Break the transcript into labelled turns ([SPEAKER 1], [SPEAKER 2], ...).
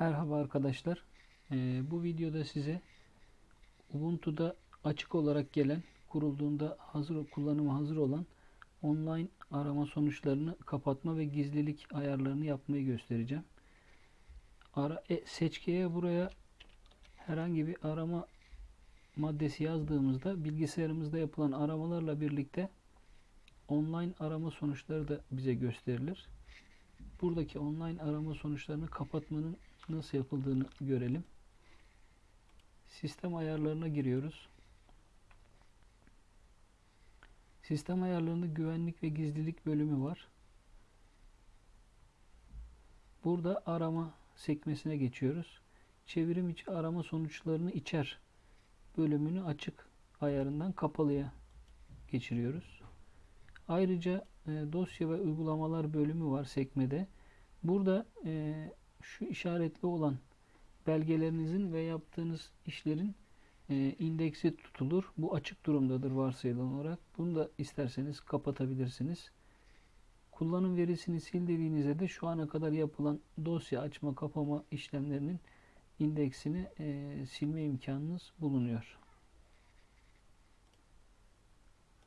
[SPEAKER 1] Merhaba arkadaşlar. Ee, bu videoda size Ubuntu'da açık olarak gelen, kurulduğunda hazır kullanıma hazır olan online arama sonuçlarını kapatma ve gizlilik ayarlarını yapmayı göstereceğim. Ara, e, seçkiye buraya herhangi bir arama maddesi yazdığımızda bilgisayarımızda yapılan aramalarla birlikte online arama sonuçları da bize gösterilir. Buradaki online arama sonuçlarını kapatmanın nasıl yapıldığını görelim. Sistem ayarlarına giriyoruz. Sistem ayarlarında güvenlik ve gizlilik bölümü var. Burada arama sekmesine geçiyoruz. Çevrim içi arama sonuçlarını içer bölümünü açık ayarından kapalıya geçiriyoruz. Ayrıca dosya ve uygulamalar bölümü var sekmede. Burada e, şu işaretli olan belgelerinizin ve yaptığınız işlerin e, indeksi tutulur. Bu açık durumdadır varsayılan olarak. Bunu da isterseniz kapatabilirsiniz. Kullanım verisini sil dediğinizde de şu ana kadar yapılan dosya açma kapama işlemlerinin indeksini e, silme imkanınız bulunuyor.